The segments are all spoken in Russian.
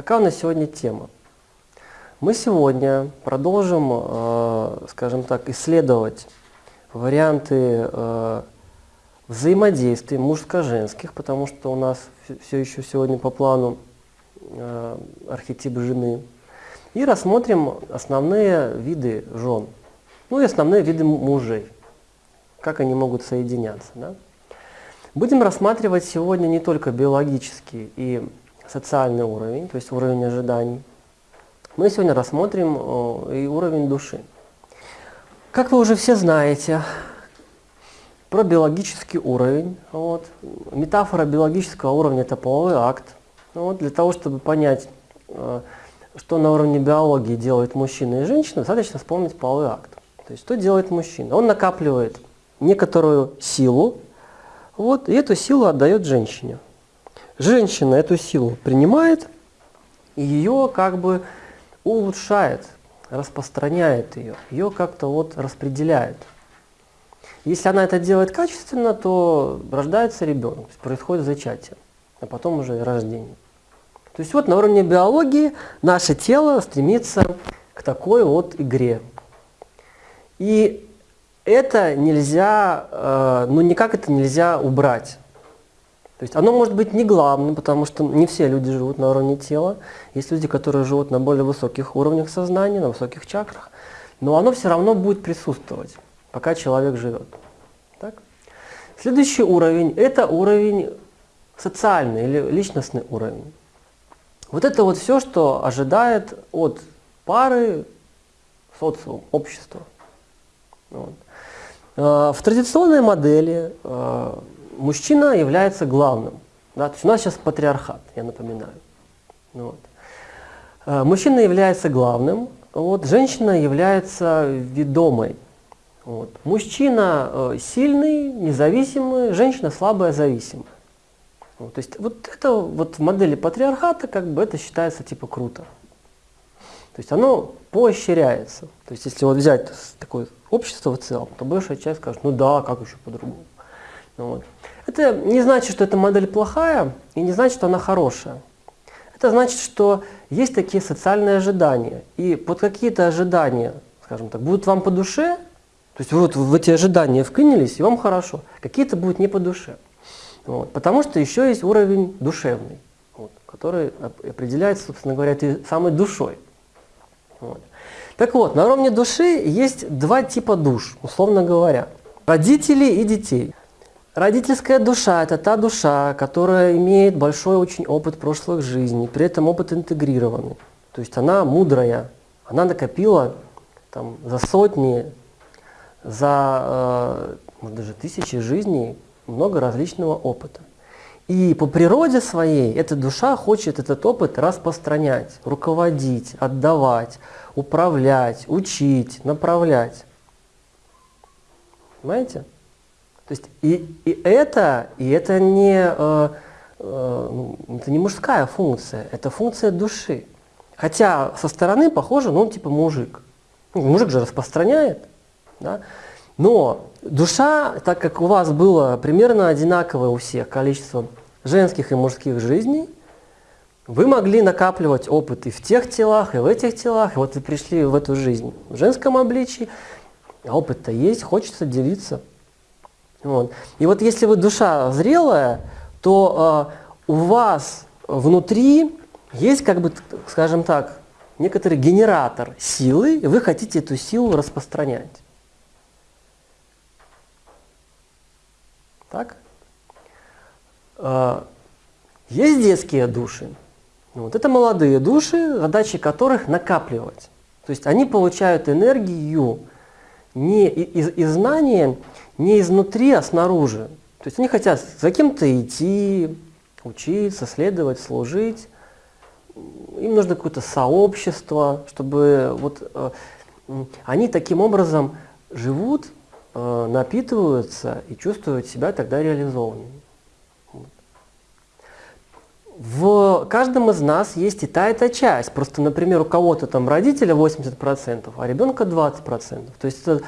Какая у нас сегодня тема? Мы сегодня продолжим, э, скажем так, исследовать варианты э, взаимодействий мужско-женских, потому что у нас все еще сегодня по плану э, архетип жены. И рассмотрим основные виды жен, ну и основные виды мужей, как они могут соединяться. Да? Будем рассматривать сегодня не только биологический и социальный уровень, то есть уровень ожиданий. Мы сегодня рассмотрим и уровень души. Как вы уже все знаете, про биологический уровень. Вот. Метафора биологического уровня – это половой акт. Вот. Для того, чтобы понять, э, что на уровне биологии делает мужчина и женщина, достаточно вспомнить половой акт. То есть, что делает мужчина? Он накапливает некоторую силу, вот, и эту силу отдает женщине. Женщина эту силу принимает и ее как бы улучшает, распространяет ее, ее как-то вот распределяет. Если она это делает качественно, то рождается ребенок, то есть происходит зачатие, а потом уже рождение. То есть вот на уровне биологии наше тело стремится к такой вот игре. И это нельзя, э, ну никак это нельзя убрать. То есть оно может быть не главным, потому что не все люди живут на уровне тела. Есть люди, которые живут на более высоких уровнях сознания, на высоких чакрах. Но оно все равно будет присутствовать, пока человек живет. Так? Следующий уровень – это уровень социальный или личностный уровень. Вот это вот все, что ожидает от пары социум, общества. Вот. Э, в традиционной модели э, мужчина является главным. Да? То есть у нас сейчас патриархат, я напоминаю. Вот. Э, мужчина является главным, вот, женщина является ведомой. Вот. Мужчина сильный, независимый, женщина слабая, зависимая. Вот, то есть вот это вот в модели патриархата как бы это считается типа круто. То есть оно поощряется. То есть если вот взять такое общество в целом, то большая часть скажет, ну да, как еще по-другому. Вот. Это не значит, что эта модель плохая, и не значит, что она хорошая. Это значит, что есть такие социальные ожидания. И под какие-то ожидания, скажем так, будут вам по душе, то есть вот в эти ожидания вклинились, и вам хорошо. Какие-то будут не по душе. Вот. Потому что еще есть уровень душевный, вот, который определяется, собственно говоря, этой самой душой. Вот. Так вот, на уровне души есть два типа душ, условно говоря. Родители и детей. Родительская душа – это та душа, которая имеет большой очень опыт прошлых жизней, при этом опыт интегрированный. То есть она мудрая, она накопила там, за сотни, за э, может, даже тысячи жизней много различного опыта. И по природе своей эта душа хочет этот опыт распространять, руководить, отдавать, управлять, учить, направлять. Понимаете? То есть и, и это, и это не, э, э, ну, это не мужская функция, это функция души. Хотя со стороны похоже, ну он типа мужик. Ну, мужик же распространяет. Да? Но душа, так как у вас было примерно одинаковое у всех количество женских и мужских жизней, вы могли накапливать опыт и в тех телах, и в этих телах, и вот вы пришли в эту жизнь в женском обличии, а опыт-то есть, хочется делиться. Вот. И вот если вы душа зрелая, то э, у вас внутри есть, как бы, скажем так, некоторый генератор силы, и вы хотите эту силу распространять. Так? А, есть детские души. Вот это молодые души, задачи которых накапливать. То есть они получают энергию не из, из знания, не изнутри, а снаружи. То есть они хотят за кем-то идти, учиться, следовать, служить. Им нужно какое-то сообщество, чтобы вот э, они таким образом живут, э, напитываются и чувствуют себя тогда реализованными. в каждом из нас есть и та, и та часть. Просто, например, у кого-то там родителя 80%, а ребенка 20%. То есть это,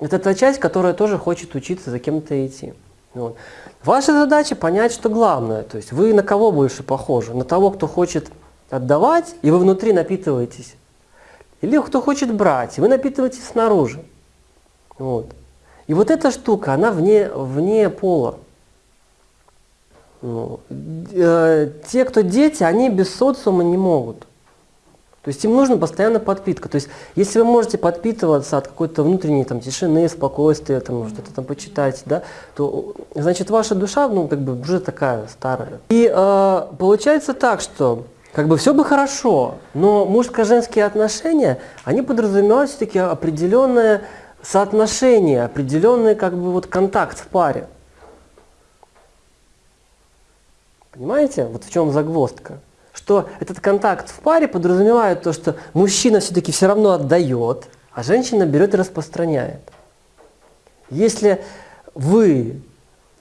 это та часть, которая тоже хочет учиться за кем-то идти. Вот. Ваша задача понять, что главное. То есть вы на кого больше похожи? На того, кто хочет отдавать, и вы внутри напитываетесь. Или кто хочет брать, и вы напитываетесь снаружи. Вот. И вот эта штука, она вне, вне пола. Ну, э, те, кто дети, они без социума не могут. То есть им нужна постоянно подпитка. То есть если вы можете подпитываться от какой-то внутренней там, тишины, спокойствия, там, что-то там почитать, да, то значит ваша душа ну, как бы уже такая старая. И э, получается так, что как бы все бы хорошо, но мужско-женские отношения, они подразумевают все-таки определенное соотношение, определенный как бы вот контакт в паре. Понимаете, вот в чем загвоздка? Что этот контакт в паре подразумевает то, что мужчина все-таки все равно отдает, а женщина берет и распространяет. Если вы,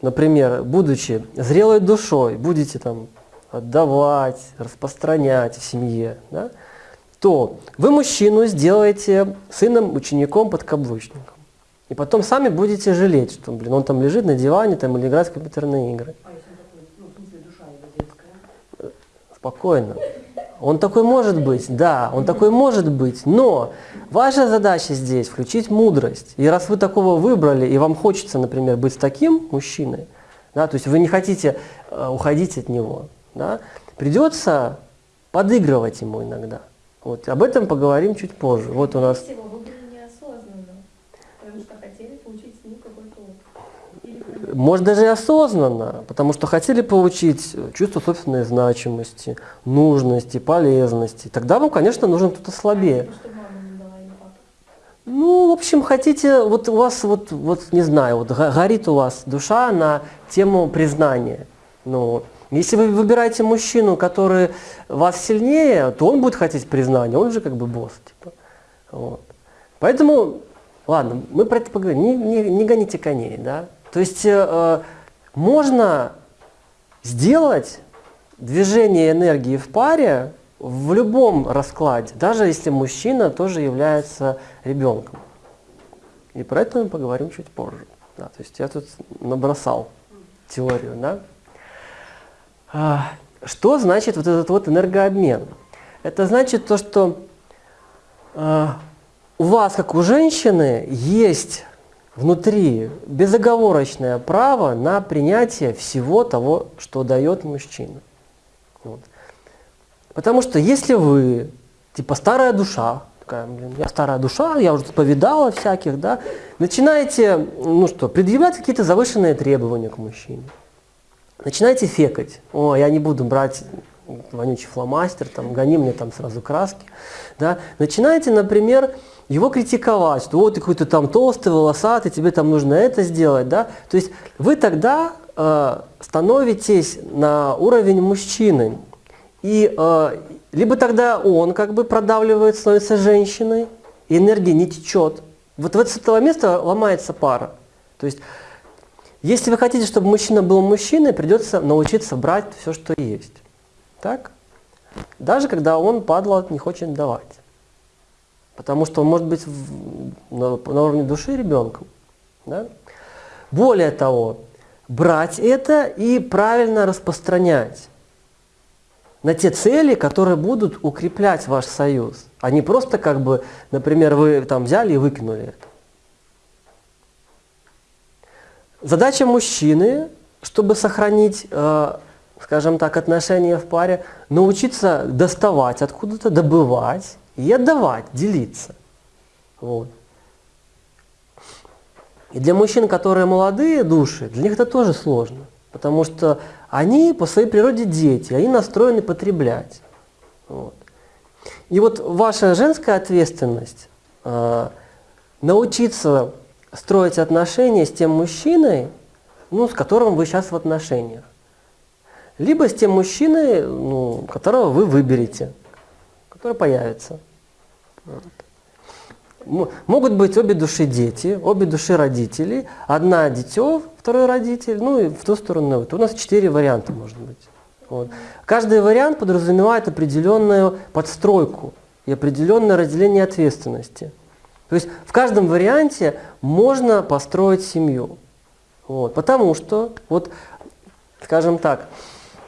например, будучи зрелой душой, будете там отдавать, распространять в семье, да, то вы мужчину сделаете сыном, учеником, подкаблучником. И потом сами будете жалеть, что блин, он там лежит на диване там, или играет в компьютерные игры. А если он такой, ну, в смысле, душа его детская? Спокойно. Он такой может быть, да, он такой может быть, но ваша задача здесь включить мудрость. И раз вы такого выбрали, и вам хочется, например, быть таким мужчиной, да, то есть вы не хотите э, уходить от него, да, придется подыгрывать ему иногда. Вот, об этом поговорим чуть позже. Вот у нас... Всего выбрали неосознанно, потому что хотели получить с ним какой-то опыт. Может даже и осознанно, потому что хотели получить чувство собственной значимости, нужности, полезности. Тогда вам, конечно, нужен кто-то слабее. Ну, в общем, хотите, вот у вас, вот, вот не знаю, вот горит у вас душа на тему признания. Ну, если вы выбираете мужчину, который вас сильнее, то он будет хотеть признания, он же как бы босс. Типа. Вот. Поэтому, ладно, мы про это поговорим, не, не, не гоните коней. Да? То есть э, можно сделать движение энергии в паре в любом раскладе, даже если мужчина тоже является ребенком. И про это мы поговорим чуть позже. Да, то есть я тут набросал теорию. Да? А, что значит вот этот вот энергообмен? Это значит то, что а, у вас, как у женщины, есть внутри безоговорочное право на принятие всего того, что дает мужчина. Вот. Потому что если вы, типа старая душа, такая, блин, я старая душа, я уже повидала всяких, да, начинаете, ну что, предъявлять какие-то завышенные требования к мужчине начинаете фекать. О, я не буду брать вонючий фломастер, там, гони мне там сразу краски. Да? Начинаете, например, его критиковать, что вот ты какой-то там толстый, волосатый, тебе там нужно это сделать. Да? То есть вы тогда э, становитесь на уровень мужчины. И э, либо тогда он как бы продавливает, становится женщиной, и энергия не течет. Вот в с этого места ломается пара. То есть если вы хотите, чтобы мужчина был мужчиной, придется научиться брать все, что есть. Так? Даже когда он, падла, не хочет давать. Потому что он может быть в, на, на уровне души ребенком. Да? Более того, брать это и правильно распространять на те цели, которые будут укреплять ваш союз, а не просто как бы, например, вы там взяли и выкинули это. Задача мужчины, чтобы сохранить, э, скажем так, отношения в паре, научиться доставать откуда-то, добывать и отдавать, делиться. Вот. И для мужчин, которые молодые души, для них это тоже сложно. Потому что они по своей природе дети, они настроены потреблять. Вот. И вот ваша женская ответственность э, научиться строить отношения с тем мужчиной, ну, с которым вы сейчас в отношениях. Либо с тем мужчиной, ну, которого вы выберете, который появится. Могут быть обе души дети, обе души родители, одна дитё, второй родитель, ну и в ту сторону. Вот. У нас четыре варианта может быть. Вот. Каждый вариант подразумевает определенную подстройку и определенное разделение ответственности. То есть в каждом варианте можно построить семью. Вот, потому что, вот, скажем так,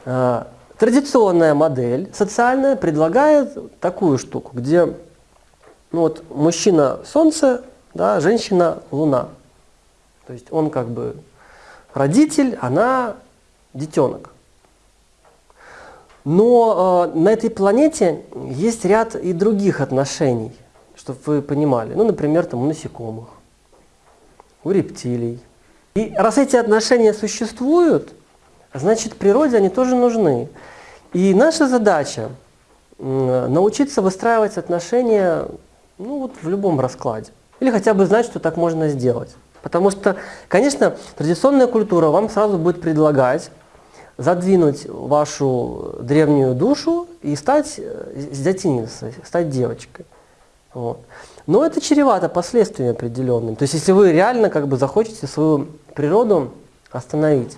э, традиционная модель социальная предлагает такую штуку, где ну вот, мужчина Солнце, да, женщина Луна. То есть он как бы родитель, она детенок. Но э, на этой планете есть ряд и других отношений, чтобы вы понимали. Ну, например, там у насекомых, у рептилий. И раз эти отношения существуют, значит, природе они тоже нужны. И наша задача э, научиться выстраивать отношения ну, вот в любом раскладе. Или хотя бы знать, что так можно сделать. Потому что, конечно, традиционная культура вам сразу будет предлагать задвинуть вашу древнюю душу и стать э, зятиницей, стать девочкой. Вот. Но это чревато последствиями определенными. То есть если вы реально как бы захочете свою природу остановить.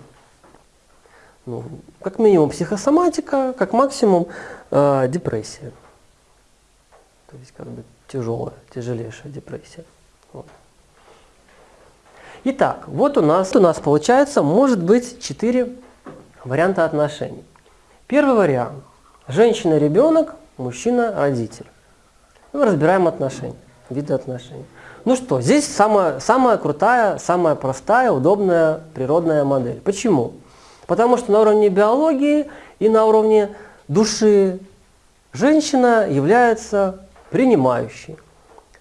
Ну, как минимум психосоматика, как максимум э, депрессия. То есть как бы тяжелая, тяжелейшая депрессия. Вот. Итак, вот у нас, у нас получается, может быть, четыре варианта отношений. Первый вариант. Женщина-ребенок, мужчина-родитель. Мы разбираем отношения, виды отношений. Ну что, здесь самая, самая крутая, самая простая, удобная природная модель. Почему? Потому что на уровне биологии и на уровне души женщина является принимающей,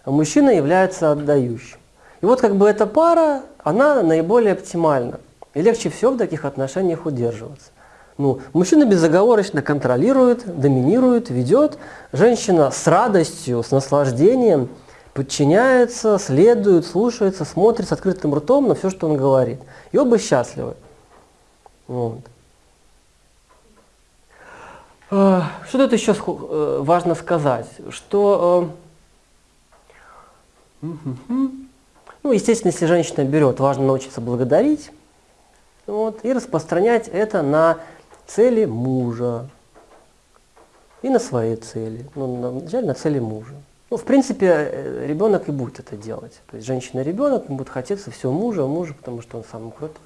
а мужчина является отдающим. И вот как бы эта пара, она наиболее оптимальна. И легче всего в таких отношениях удерживаться. Ну, мужчина безоговорочно контролирует, доминирует, ведет. Женщина с радостью, с наслаждением подчиняется, следует, слушается, смотрит с открытым ртом на все, что он говорит. И оба счастливы. Вот. А, что тут еще э, важно сказать? Что, э, ну, естественно, если женщина берет, важно научиться благодарить, вот, и распространять это на цели мужа и на свои цели. Ну, вначале на цели мужа. Ну, в принципе, э, ребенок и будет это делать. То есть женщина-ребенок, ему будет хотеться все мужа, мужа, потому что он самый крутой,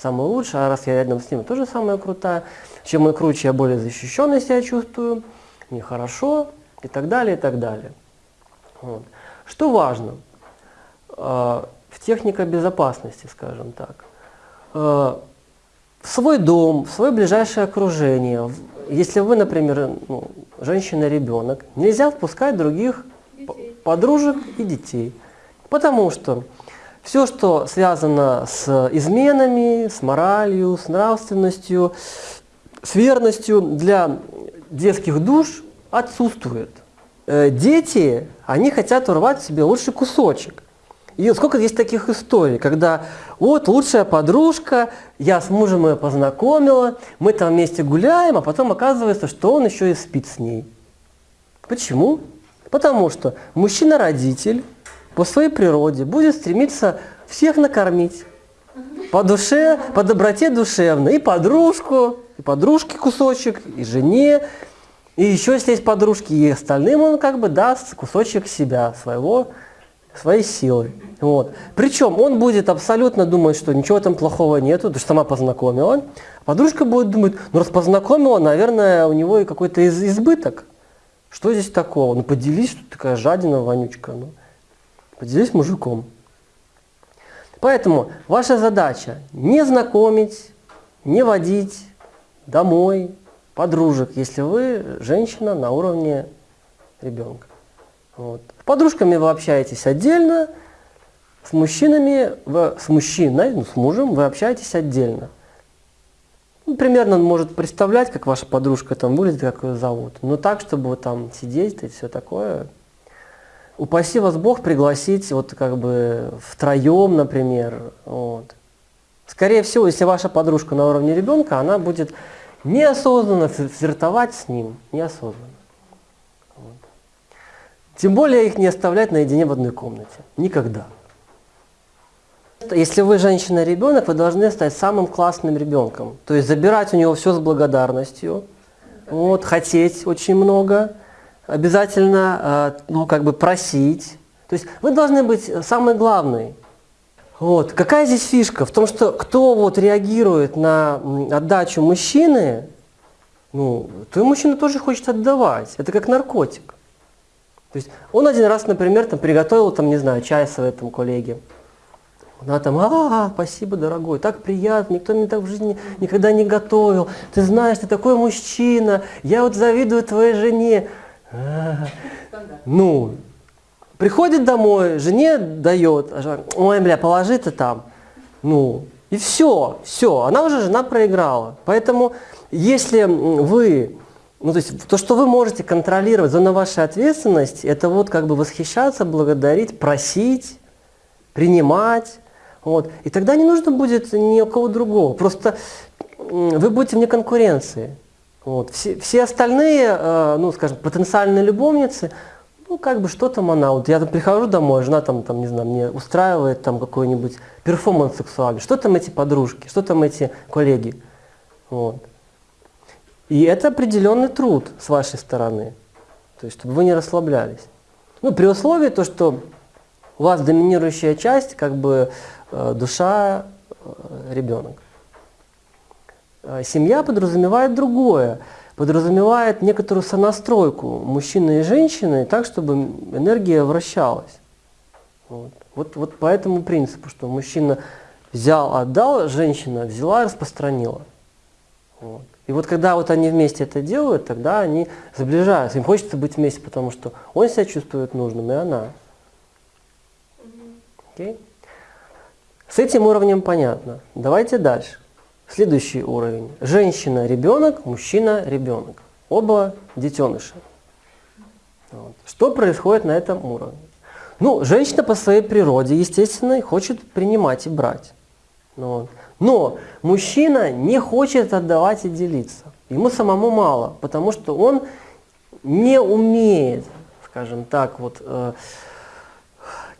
самый лучший, а раз я рядом с ним, тоже самая крутая. Чем он круче, я более защищенный себя чувствую, мне хорошо, и так далее, и так далее. Вот. Что важно э, в технике безопасности, скажем так. Э, в свой дом, в свое ближайшее окружение. Если вы, например, ну, женщина-ребенок, нельзя впускать других детей. подружек и детей. Потому что все, что связано с изменами, с моралью, с нравственностью, с верностью для детских душ отсутствует. Э, дети, они хотят урвать себе лучший кусочек. И сколько есть таких историй, когда вот лучшая подружка, я с мужем ее познакомила, мы там вместе гуляем, а потом оказывается, что он еще и спит с ней. Почему? Потому что мужчина-родитель по своей природе будет стремиться всех накормить. По душе, по доброте душевной. И подружку, и подружке кусочек, и жене, и еще если есть подружки, и остальным он как бы даст кусочек себя, своего своей силой. Вот. Причем он будет абсолютно думать, что ничего там плохого нету, потому что сама познакомила. Подружка будет думать, ну раз познакомила, наверное, у него и какой-то из избыток. Что здесь такого? Ну поделись, что такая жадина, вонючка. Ну, поделись мужиком. Поэтому ваша задача не знакомить, не водить домой подружек, если вы женщина на уровне ребенка. Вот. С подружками вы общаетесь отдельно, с мужчинами, вы, с мужчиной, ну, с мужем вы общаетесь отдельно. Ну, примерно он может представлять, как ваша подружка там выглядит, как ее зовут. Но так, чтобы вот там сидеть и все такое. Упаси вас Бог пригласить вот как бы втроем, например. Вот. Скорее всего, если ваша подружка на уровне ребенка, она будет неосознанно флиртовать с ним, неосознанно. Тем более их не оставлять наедине в одной комнате. Никогда. Если вы женщина-ребенок, вы должны стать самым классным ребенком. То есть забирать у него все с благодарностью, вот, хотеть очень много, обязательно э, ну, как бы просить. То есть вы должны быть самый главный. Вот. Какая здесь фишка? В том, что кто вот реагирует на отдачу мужчины, ну, то и мужчина тоже хочет отдавать. Это как наркотик. То есть он один раз, например, там, приготовил, там, не знаю, чай своей там, коллеге. Она там, а, спасибо, дорогой, так приятно, никто мне так в жизни никогда не готовил. Ты знаешь, ты такой мужчина, я вот завидую твоей жене. А, ну, приходит домой, жене дает, а ой, бля, положи ты там. Ну, и все, все, она уже жена проиграла. Поэтому, если вы ну, то есть то, что вы можете контролировать, зона вашей ответственности, это вот как бы восхищаться, благодарить, просить, принимать. Вот. И тогда не нужно будет ни у кого другого. Просто вы будете вне конкуренции. Вот. Все, все остальные, э, ну, скажем, потенциальные любовницы, ну, как бы что там она, вот я там прихожу домой, жена там, там, не знаю, мне устраивает там какой-нибудь перформанс сексуальный, что там эти подружки, что там эти коллеги. Вот. И это определенный труд с вашей стороны, то есть чтобы вы не расслаблялись. Ну, при условии то, что у вас доминирующая часть, как бы э, душа, э, ребенок. Э, семья подразумевает другое, подразумевает некоторую сонастройку мужчины и женщины так, чтобы энергия вращалась. Вот, вот, вот по этому принципу, что мужчина взял, отдал, женщина взяла, распространила. Вот. И вот когда вот они вместе это делают, тогда они сближаются. Им хочется быть вместе, потому что он себя чувствует нужным, и она. Okay? С этим уровнем понятно. Давайте дальше. Следующий уровень. Женщина – ребенок, мужчина – ребенок. Оба детеныши. Вот. Что происходит на этом уровне? Ну, женщина по своей природе, естественно, хочет принимать и брать. Вот. Но мужчина не хочет отдавать и делиться. Ему самому мало, потому что он не умеет, скажем так, вот, э,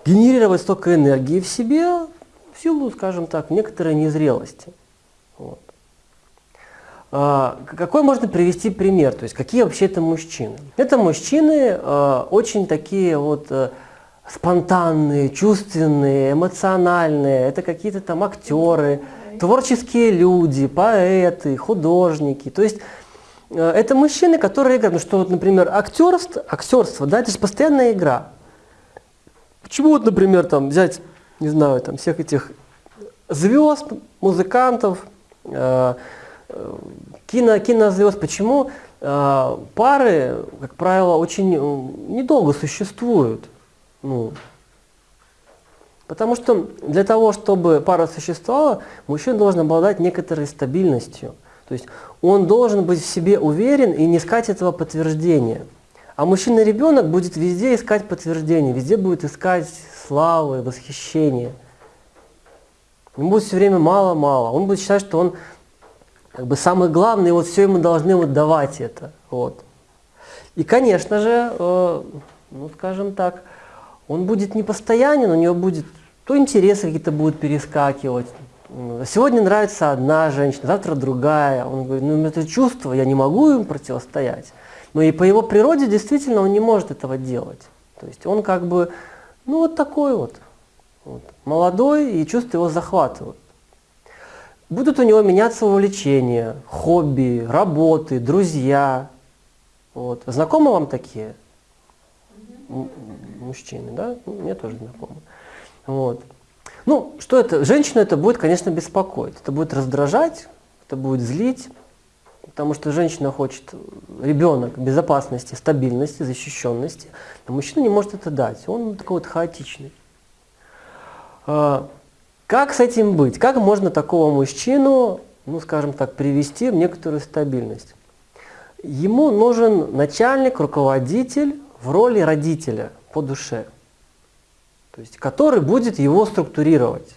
генерировать столько энергии в себе в силу, скажем так, некоторой незрелости. А, какой можно привести пример? То есть какие вообще это мужчины? Это мужчины э, очень такие вот э, спонтанные, чувственные, эмоциональные. Это какие-то там актеры, творческие люди, поэты, художники. То есть э, это мужчины, которые играют. Ну что вот, например, актерство, актерство, да, это же постоянная игра. Почему вот, например, там взять, не знаю, там всех этих звезд, музыкантов, э, кино, кинозвезд, почему э, пары, как правило, очень э, недолго существуют? Ну, Потому что для того, чтобы пара существовала, мужчина должен обладать некоторой стабильностью. То есть он должен быть в себе уверен и не искать этого подтверждения. А мужчина-ребенок будет везде искать подтверждение, везде будет искать славы, восхищения. Ему будет все время мало-мало. Он будет считать, что он как бы самый главный, и вот все ему должны вот давать это. Вот. И, конечно же, э, ну скажем так, он будет не постоянен, у него будет то интересы какие-то будут перескакивать. Сегодня нравится одна женщина, завтра другая. Он говорит, ну это чувство, я не могу им противостоять. Но и по его природе действительно он не может этого делать. То есть он как бы, ну вот такой вот, вот молодой, и чувства его захватывают. Будут у него меняться увлечения, хобби, работы, друзья. Вот. Знакомы вам такие? Мужчины, да? Мне тоже знакомы. Вот. Ну, что это? Женщину это будет, конечно, беспокоить. Это будет раздражать, это будет злить, потому что женщина хочет, ребенок, безопасности, стабильности, защищенности, а мужчина не может это дать. Он такой вот хаотичный. Как с этим быть? Как можно такого мужчину, ну, скажем так, привести в некоторую стабильность? Ему нужен начальник, руководитель в роли родителя по душе то есть который будет его структурировать.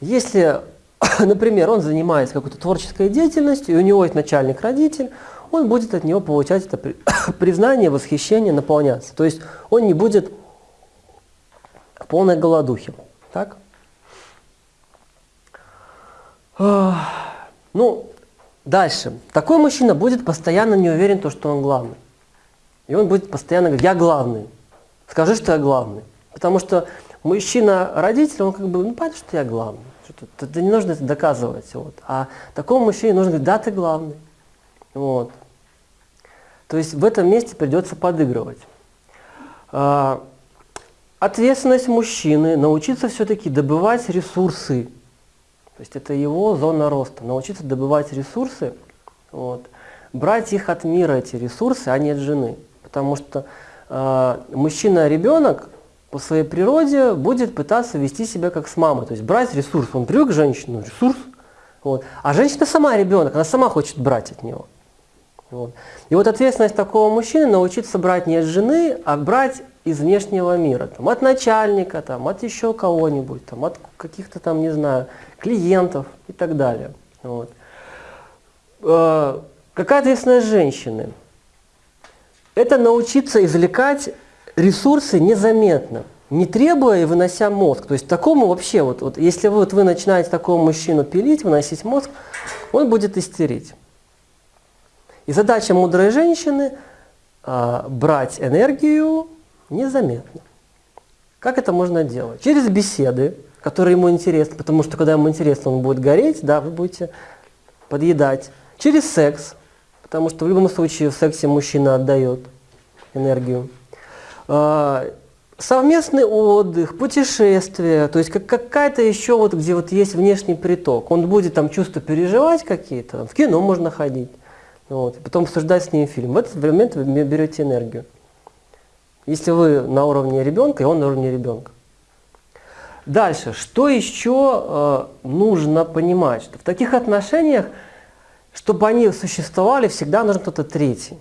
Если, например, он занимается какой-то творческой деятельностью, и у него есть начальник-родитель, он будет от него получать это признание, восхищение, наполняться. То есть он не будет в полной голодухе. Так? Ну, дальше. Такой мужчина будет постоянно не уверен, то, что он главный. И он будет постоянно говорить, я главный, скажи, что я главный. Потому что мужчина-родитель, он как бы, ну, понятно, что я главный. Что-то, не нужно это доказывать. Вот. А такому мужчине нужно говорить, да, ты главный. Вот. То есть в этом месте придется подыгрывать. А, ответственность мужчины научиться все-таки добывать ресурсы. То есть это его зона роста. Научиться добывать ресурсы, вот, брать их от мира, эти ресурсы, а не от жены. Потому что э, мужчина-ребенок по своей природе будет пытаться вести себя как с мамой. То есть брать ресурс. Он привык к женщине, ресурс. Вот. А женщина сама ребенок, она сама хочет брать от него. Вот. И вот ответственность такого мужчины научиться брать не от жены, а брать из внешнего мира. Там, от начальника, там, от еще кого-нибудь, там, от каких-то там, не знаю, клиентов и так далее. Вот. Э, какая ответственность женщины? Это научиться извлекать ресурсы незаметно, не требуя и вынося мозг. То есть такому вообще, вот, вот если вот вы начинаете такого мужчину пилить, выносить мозг, он будет истерить. И задача мудрой женщины э, брать энергию незаметно. Как это можно делать? Через беседы, которые ему интересны, потому что когда ему интересно, он будет гореть, да, вы будете подъедать. Через секс, потому что в любом случае в сексе мужчина отдает энергию. А, совместный отдых, путешествия, то есть как, какая-то еще вот, где вот есть внешний приток. Он будет там чувства переживать какие-то, в кино можно ходить, вот, потом обсуждать с ним фильм. В этот момент вы берете энергию. Если вы на уровне ребенка, и он на уровне ребенка. Дальше, что еще э, нужно понимать? Что в таких отношениях, чтобы они существовали, всегда нужен кто-то третий.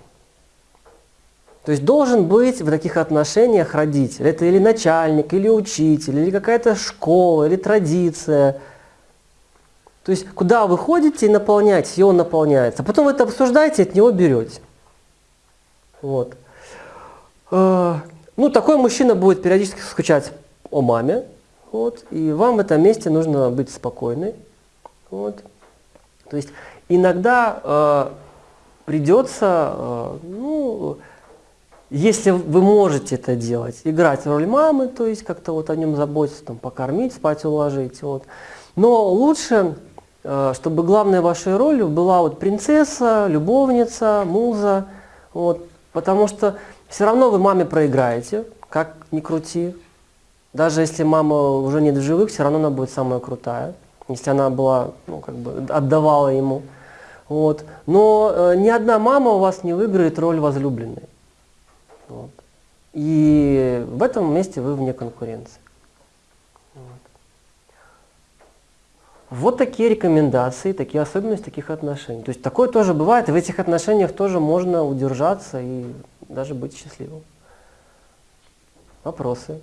То есть должен быть в таких отношениях родитель. Это или начальник, или учитель, или какая-то школа, или традиция. То есть куда вы ходите и наполняете, и он наполняется. А потом вы это обсуждаете, от него берете. Вот. Э, ну, такой мужчина будет периодически скучать о маме, вот, и вам в этом месте нужно быть спокойной. Вот. То есть иногда э, придется, э, ну, если вы можете это делать, играть роль мамы, то есть как-то вот о нем заботиться, там, покормить, спать уложить. Вот. Но лучше, чтобы главной вашей ролью была вот принцесса, любовница, муза, вот, потому что все равно вы маме проиграете, как ни крути. Даже если мама уже нет в живых, все равно она будет самая крутая, если она была, ну, как бы отдавала ему. Вот. Но э, ни одна мама у вас не выиграет роль возлюбленной. Вот. И в этом месте вы вне конкуренции. Вот. Вот такие рекомендации, такие особенности таких отношений. То есть такое тоже бывает, и в этих отношениях тоже можно удержаться и даже быть счастливым. Вопросы?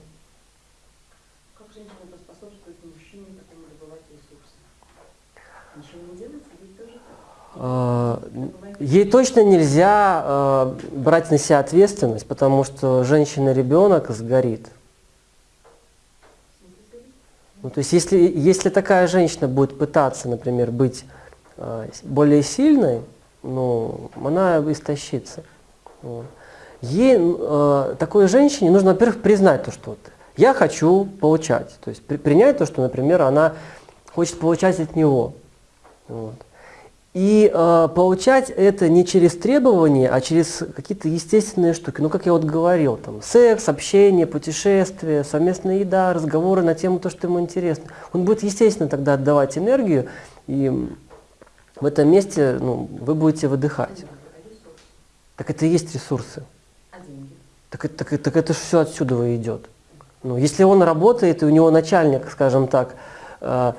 Как женщина поспособствует мужчине потом добывать ресурсы? Ничего не делается, ведь тоже так? А, ей точно нельзя э, брать на себя ответственность, потому что женщина-ребенок сгорит. Ну, то есть если, если такая женщина будет пытаться, например, быть э, более сильной, ну, она истощится. Вот ей, э, такой женщине нужно, во-первых, признать то, что вот, я хочу получать. То есть при, принять то, что, например, она хочет получать от него. Вот. И э, получать это не через требования, а через какие-то естественные штуки. Ну, как я вот говорил, там, секс, общение, путешествие, совместная еда, разговоры на тему то, что ему интересно. Он будет, естественно, тогда отдавать энергию, и в этом месте ну, вы будете выдыхать. Так это и есть ресурсы. Так, так, так это же все отсюда идет. Ну, если он работает, и у него начальник, скажем так, э,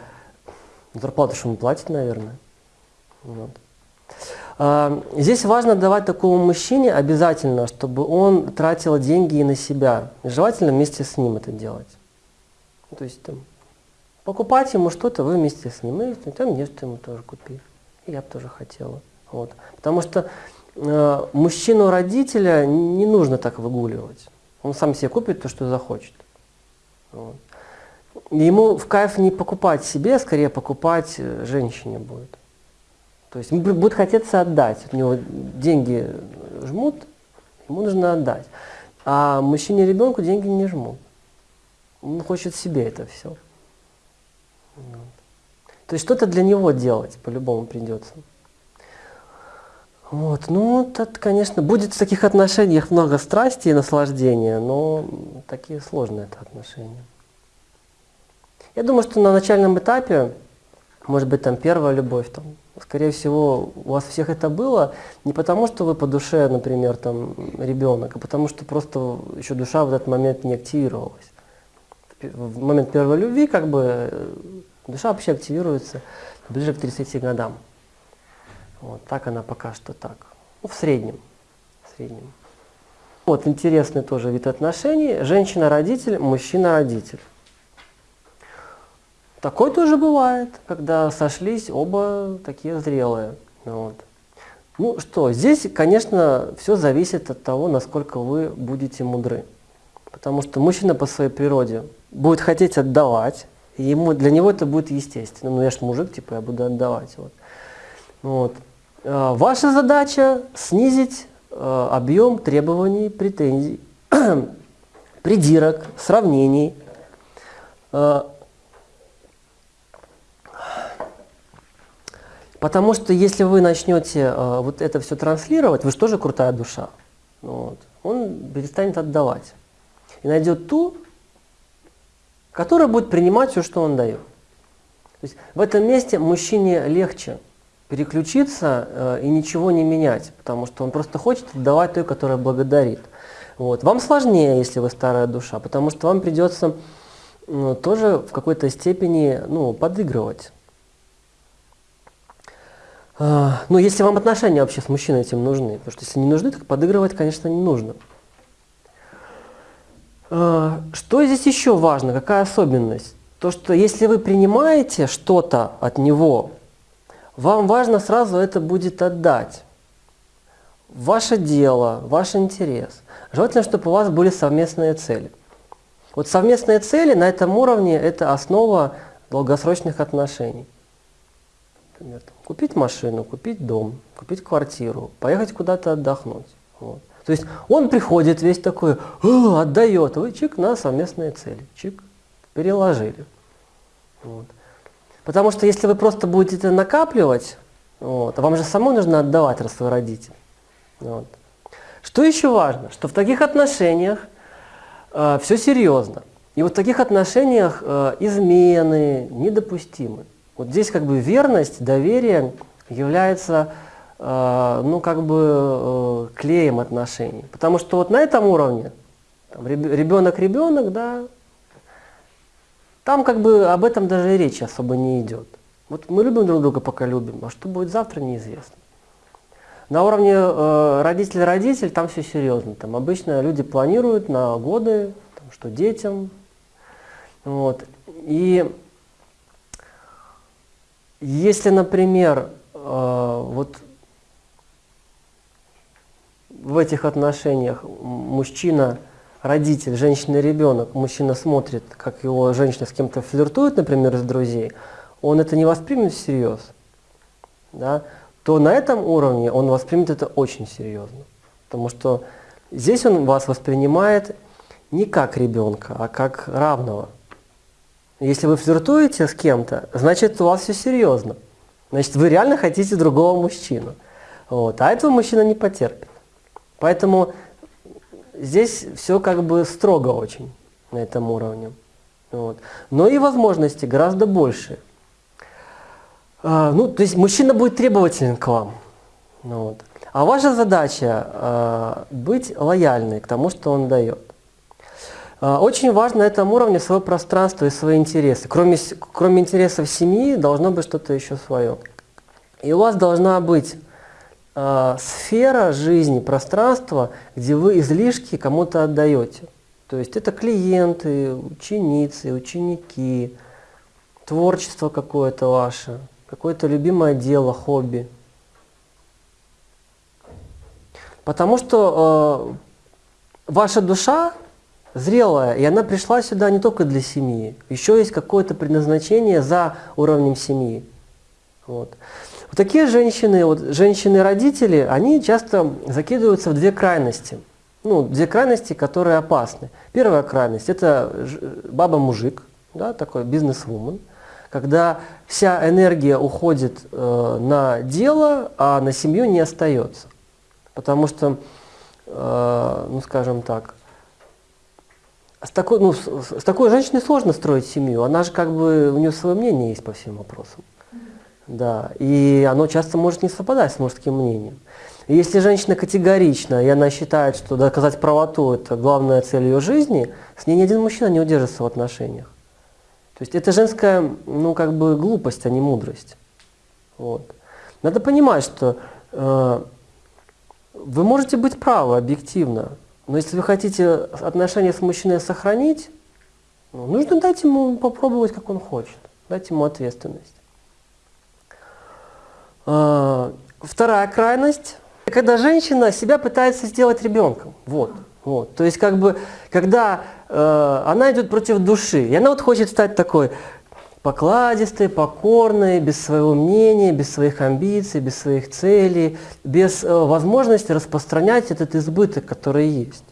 зарплату что ему платит, наверное. Вот. Э, здесь важно давать такому мужчине обязательно, чтобы он тратил деньги и на себя. желательно вместе с ним это делать. То есть там, покупать ему что-то, вы вместе с ним. И там что ему тоже купи. И я бы тоже хотела. Вот. Потому что Э, мужчину-родителя не нужно так выгуливать. Он сам себе купит то, что захочет. Вот. Ему в кайф не покупать себе, а скорее покупать э, женщине будет. То есть будет хотеться отдать. У него деньги жмут, ему нужно отдать. А мужчине ребенку деньги не жмут. Он хочет себе это все. То есть что-то для него делать по-любому придется. Вот, ну, это, конечно, будет в таких отношениях много страсти и наслаждения, но такие сложные это отношения. Я думаю, что на начальном этапе, может быть, там первая любовь, там, скорее всего, у вас всех это было не потому, что вы по душе, например, там, ребенок, а потому что просто еще душа в этот момент не активировалась. В момент первой любви, как бы, э, душа вообще активируется ближе к 30 годам. Вот так она пока что так. Ну, в среднем. В среднем. Вот интересный тоже вид отношений. Женщина-родитель, мужчина-родитель. Такое тоже бывает, когда сошлись оба такие зрелые. Вот. Ну что, здесь, конечно, все зависит от того, насколько вы будете мудры. Потому что мужчина по своей природе будет хотеть отдавать, и ему, для него это будет естественно. Ну я ж мужик, типа я буду отдавать. Вот. Вот. Э, ваша задача снизить э, объем требований, претензий, придирок, сравнений. Э, потому что если вы начнете вот это все транслировать, вы же тоже крутая душа. Вот, он перестанет отдавать. И найдет ту, которая будет принимать все, что он дает. То есть в этом месте мужчине легче переключиться э, и ничего не менять, потому что он просто хочет отдавать той, которая благодарит. Вот. Вам сложнее, если вы старая душа, потому что вам придется ну, тоже в какой-то степени ну, подыгрывать. А, ну, если вам отношения вообще с мужчиной этим нужны, потому что если не нужны, так подыгрывать, конечно, не нужно. А, что здесь еще важно, какая особенность? То, что если вы принимаете что-то от него, вам важно сразу это будет отдать. Ваше дело, ваш интерес. Желательно, чтобы у вас были совместные цели. Вот совместные цели на этом уровне – это основа долгосрочных отношений. Например, купить машину, купить дом, купить квартиру, поехать куда-то отдохнуть. Вот. То есть он приходит весь такой, отдает, вы чик на совместные цели, чик, переложили. Вот. Потому что если вы просто будете накапливать, вот, вам же самой нужно отдавать, раз вы родитель. Вот. Что еще важно? Что в таких отношениях э, все серьезно. И вот в таких отношениях э, измены недопустимы. Вот здесь как бы верность, доверие является э, ну, как бы э, клеем отношений. Потому что вот на этом уровне ребенок-ребенок, да, там как бы об этом даже и речи особо не идет. Вот мы любим друг друга, пока любим, а что будет завтра, неизвестно. На уровне э, родитель-родитель там все серьезно. Там обычно люди планируют на годы, там, что детям. Вот. И если, например, э, вот в этих отношениях мужчина родитель, женщина ребенок, мужчина смотрит, как его женщина с кем-то флиртует, например, из друзей, он это не воспримет всерьез, да, то на этом уровне он воспримет это очень серьезно. Потому что здесь он вас воспринимает не как ребенка, а как равного. Если вы флиртуете с кем-то, значит у вас все серьезно. Значит, вы реально хотите другого мужчину. Вот. А этого мужчина не потерпит. Поэтому здесь все как бы строго очень на этом уровне. Вот. Но и возможности гораздо больше. А, ну, то есть мужчина будет требователен к вам. Вот. А ваша задача а, быть лояльной к тому, что он дает. А, очень важно на этом уровне свое пространство и свои интересы. Кроме, кроме интересов семьи должно быть что-то еще свое. И у вас должна быть э, сфера жизни, пространство, где вы излишки кому-то отдаете. То есть это клиенты, ученицы, ученики, творчество какое-то ваше, какое-то любимое дело, хобби. Потому что э, ваша душа зрелая, и она пришла сюда не только для семьи. Еще есть какое-то предназначение за уровнем семьи. Вот. Вот такие женщины, вот женщины-родители, они часто закидываются в две крайности. Ну, две крайности, которые опасны. Первая крайность – это баба-мужик, да, такой бизнес-вумен, когда вся энергия уходит э, на дело, а на семью не остается. Потому что, э, ну скажем так, с такой, ну, с, с такой женщиной сложно строить семью. Она же как бы, у нее свое мнение есть по всем вопросам. Да, и оно часто может не совпадать с мужским мнением. И если женщина категорична, и она считает, что доказать правоту – это главная цель ее жизни, с ней ни один мужчина не удержится в отношениях. То есть это женская, ну, как бы глупость, а не мудрость. Вот. Надо понимать, что э, вы можете быть правы объективно, но если вы хотите отношения с мужчиной сохранить, ну, нужно дать ему попробовать, как он хочет, дать ему ответственность. А, вторая крайность, когда женщина себя пытается сделать ребенком. Вот, вот. То есть, как бы, когда э, она идет против души, и она вот хочет стать такой покладистой, покорной, без своего мнения, без своих амбиций, без своих целей, без э, возможности распространять этот избыток, который есть.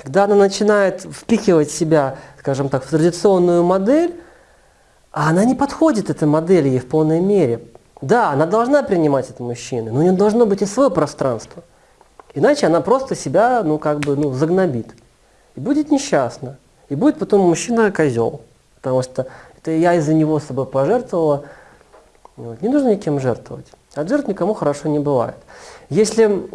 Когда она начинает впихивать себя, скажем так, в традиционную модель, а она не подходит этой модели ей в полной мере, да, она должна принимать это мужчины, но у нее должно быть и свое пространство. Иначе она просто себя, ну, как бы, ну, загнобит. И будет несчастна. И будет потом мужчина козел. Потому что это я из-за него с собой пожертвовала. Вот. Не нужно никем жертвовать. От жертв никому хорошо не бывает. Если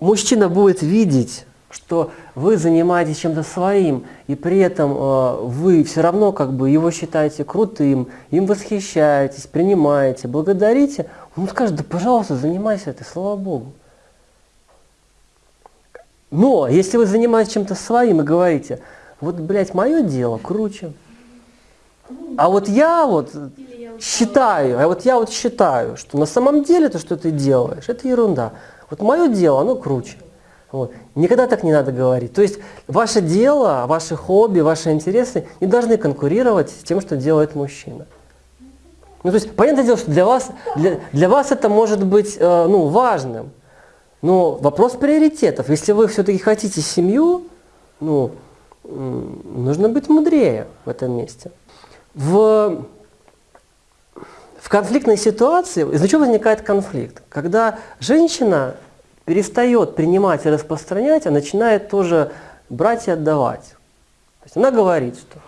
мужчина будет видеть что вы занимаетесь чем-то своим, и при этом э, вы все равно как бы его считаете крутым, им восхищаетесь, принимаете, благодарите, он скажет, да пожалуйста, занимайся этой, слава Богу. Но если вы занимаетесь чем-то своим и говорите, вот, блядь, мое дело круче, а вот я вот считаю, а вот я вот считаю, что на самом деле то, что ты делаешь, это ерунда. Вот мое дело, оно круче. Вот. Никогда так не надо говорить. То есть ваше дело, ваши хобби, ваши интересы не должны конкурировать с тем, что делает мужчина. Ну, то есть, понятное дело, что для вас, для, для вас это может быть э, ну, важным. Но вопрос приоритетов. Если вы все-таки хотите семью, ну, нужно быть мудрее в этом месте. В, в конфликтной ситуации, из-за чего возникает конфликт? Когда женщина перестает принимать и распространять, а начинает тоже брать и отдавать. То есть она говорит, что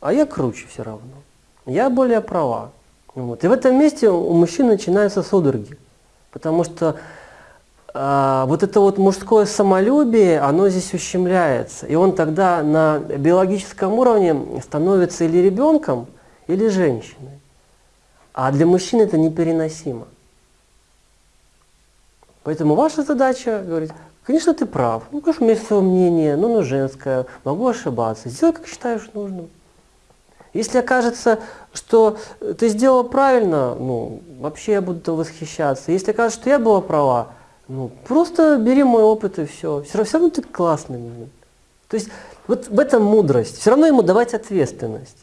а я круче все равно, я более права. Вот. И в этом месте у мужчин начинаются судороги, потому что вот это вот мужское самолюбие, оно здесь ущемляется. И он тогда на биологическом уровне становится или ребенком, или женщиной. А для мужчин это непереносимо. Поэтому ваша задача говорить, конечно, ты прав, ну, конечно, у меня есть свое мнение, но оно женское, могу ошибаться, сделай, как считаешь нужным. Если окажется, что ты сделала правильно, ну, вообще я буду восхищаться. Если окажется, что я была права, ну, просто бери мой опыт и все. Все равно, все равно ты классный. То есть вот в этом мудрость. Все равно ему давать ответственность.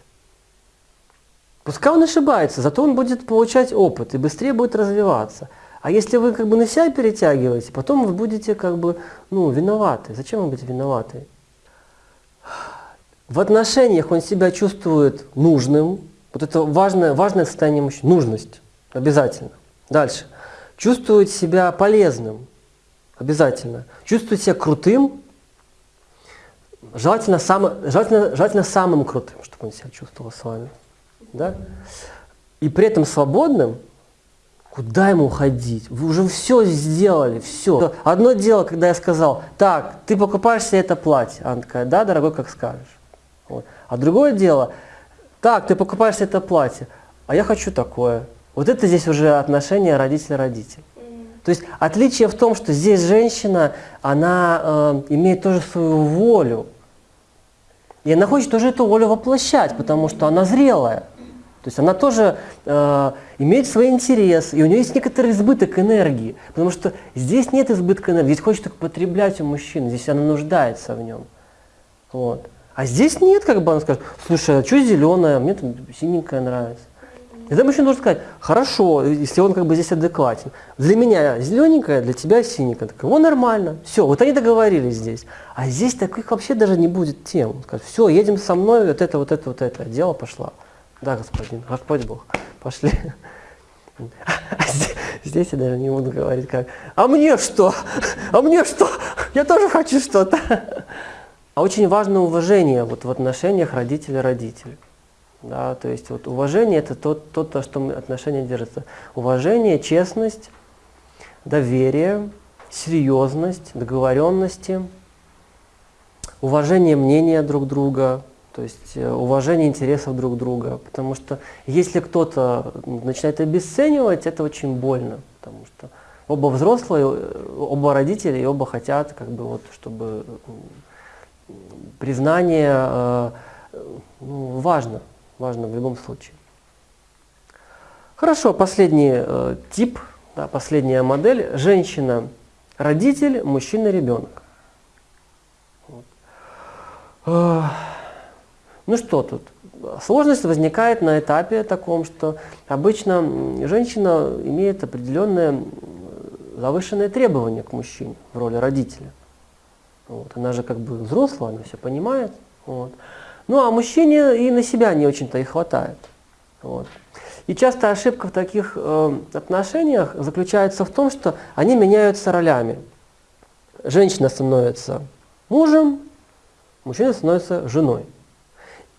Пускай он ошибается, зато он будет получать опыт и быстрее будет развиваться. А если вы как бы на себя перетягиваете, потом вы будете как бы ну, виноваты. Зачем вы будете виноваты? В отношениях он себя чувствует нужным. Вот это важное, важное состояние мужчины. Нужность. Обязательно. Дальше. Чувствует себя полезным. Обязательно. Чувствует себя крутым. Желательно, сам, желательно, желательно самым крутым, чтобы он себя чувствовал с вами. Да? И при этом свободным Куда ему уходить? Вы уже все сделали, все. Одно дело, когда я сказал, так, ты покупаешь себе это платье. Она такая, да, дорогой, как скажешь. Вот. А другое дело, так, ты покупаешь себе это платье, а я хочу такое. Вот это здесь уже отношение родитель-родитель. То есть отличие в том, что здесь женщина, она э, имеет тоже свою волю. И она хочет тоже эту волю воплощать, потому что она зрелая. То есть она тоже э, имеет свой интерес, и у нее есть некоторый избыток энергии, потому что здесь нет избытка энергии, здесь хочет только потреблять у мужчины, здесь она нуждается в нем. Вот. А здесь нет, как бы она скажет, слушай, а что зеленое, мне там синенькое нравится. И тогда мужчина должен сказать, хорошо, если он как бы здесь адекватен. Для меня зелененькое, для тебя синенькое. Так, о, нормально. Все, вот они договорились здесь. А здесь таких вообще даже не будет тем. Скажет, все, едем со мной, вот это, вот это, вот это. Дело пошло. Да, господин, Господь Бог. Пошли. А здесь я даже не буду говорить как. А мне что? А мне что? Я тоже хочу что-то. А очень важно уважение вот в отношениях родителя-родитель. Да, то есть вот уважение это то, то, то, что отношения держатся. Уважение, честность, доверие, серьезность, договоренности, уважение мнения друг друга, то есть э, уважение интересов друг друга. Потому что если кто-то начинает обесценивать, это очень больно. Потому что оба взрослые, э, оба родители и оба хотят, как бы вот, чтобы признание э, ну, важно, важно в любом случае. Хорошо, последний э, тип, да, последняя модель. Женщина – родитель, мужчина – ребенок. Вот. Э, ну что тут? Сложность возникает на этапе таком, что обычно женщина имеет определенные завышенные требования к мужчине в роли родителя. Вот. Она же как бы взрослая, она все понимает. Вот. Ну а мужчине и на себя не очень-то и хватает. Вот. И часто ошибка в таких э, отношениях заключается в том, что они меняются ролями. Женщина становится мужем, мужчина становится женой.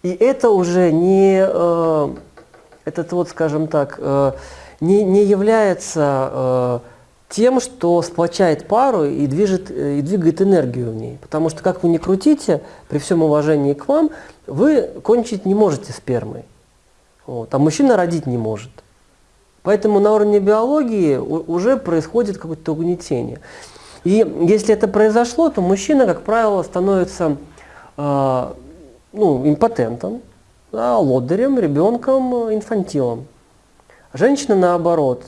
И это уже не, э, этот вот, скажем так, э, не, не является э, тем, что сплочает пару и, движет, э, и двигает энергию в ней. Потому что, как вы ни крутите, при всем уважении к вам, вы кончить не можете спермой. Вот, а мужчина родить не может. Поэтому на уровне биологии уже происходит какое-то угнетение. И если это произошло, то мужчина, как правило, становится э, ну, импотентом, да, лодырем, ребенком, инфантилом. Женщина, наоборот,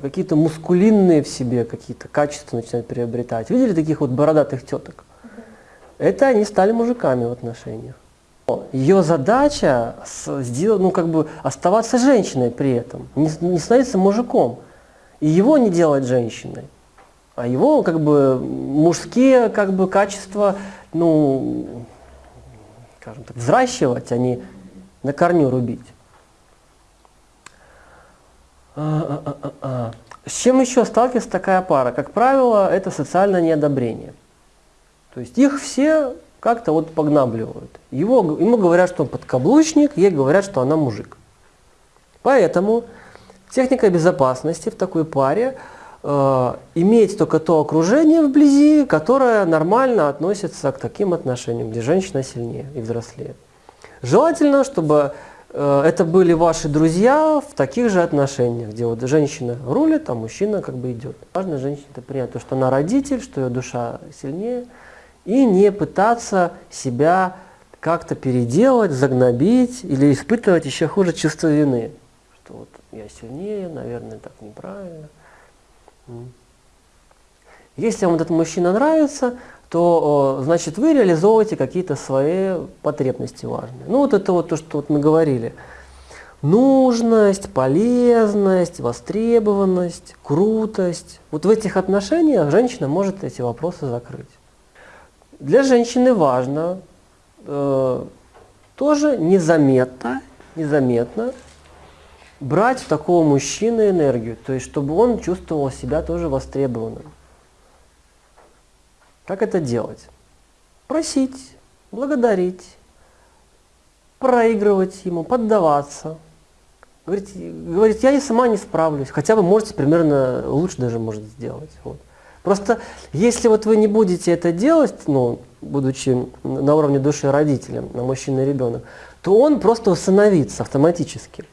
какие-то мускулинные в себе какие-то качества начинают приобретать. Видели таких вот бородатых теток? Это они стали мужиками в отношениях. Ее задача сделать, ну, как бы оставаться женщиной при этом, не, не становиться мужиком. И его не делать женщиной. А его как бы мужские как бы качества, ну, скажем так, взращивать, а не на корню рубить. А, а, а, С чем еще сталкивается такая пара? Как правило, это социальное неодобрение. То есть их все как-то вот погнабливают. Его, ему говорят, что он подкаблучник, ей говорят, что она мужик. Поэтому техника безопасности в такой паре э, иметь только то окружение вблизи, которое нормально относится к таким отношениям, где женщина сильнее и взрослее. Желательно, чтобы это были ваши друзья в таких же отношениях, где вот женщина рулит, а мужчина как бы идет. Важно женщине принять, то, что она родитель, что ее душа сильнее, и не пытаться себя как-то переделать, загнобить или испытывать еще хуже чувство вины. Что вот я сильнее, наверное, так неправильно. Если вам этот мужчина нравится, то значит вы реализовываете какие-то свои потребности важные. Ну вот это вот то, что вот мы говорили. Нужность, полезность, востребованность, крутость. Вот в этих отношениях женщина может эти вопросы закрыть. Для женщины важно э, тоже незаметно, незаметно брать у такого мужчины энергию, то есть чтобы он чувствовал себя тоже востребованным. Как это делать? Просить, благодарить, проигрывать ему, поддаваться. Говорить, говорить, я и сама не справлюсь, хотя вы можете примерно лучше даже может сделать. Вот. Просто если вот вы не будете это делать, ну, будучи на уровне души родителем, на мужчина и ребенок, то он просто усыновится автоматически.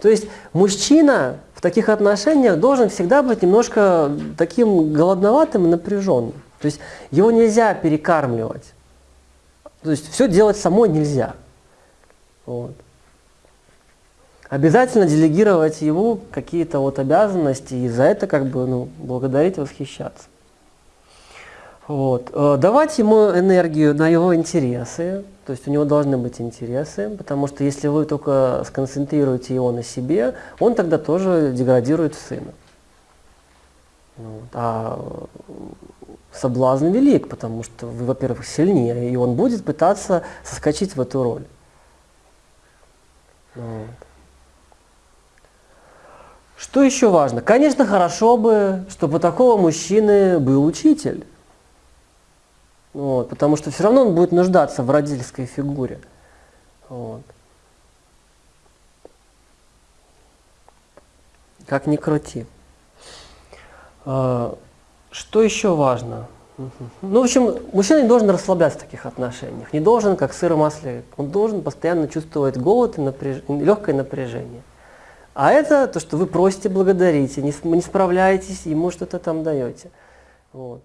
То есть мужчина в таких отношениях должен всегда быть немножко таким голодноватым и напряженным. То есть его нельзя перекармливать. То есть все делать самой нельзя. Вот. Обязательно делегировать ему какие-то вот обязанности и за это как бы ну, благодарить, восхищаться. Вот. Э, давать ему энергию на его интересы, то есть у него должны быть интересы, потому что если вы только сконцентрируете его на себе, он тогда тоже деградирует в сына. Вот. А соблазн велик, потому что вы, во-первых, сильнее, и он будет пытаться соскочить в эту роль. Вот. Что еще важно? Конечно, хорошо бы, чтобы у такого мужчины был учитель. Вот, потому что все равно он будет нуждаться в родительской фигуре. Вот. Как ни крути. Что еще важно? Ну, в общем, мужчина не должен расслабляться в таких отношениях. Не должен, как сыр в масле. Он должен постоянно чувствовать голод и напряж... легкое напряжение. А это то, что вы просите, благодарите, не, не справляетесь, ему что-то там даете. Вот.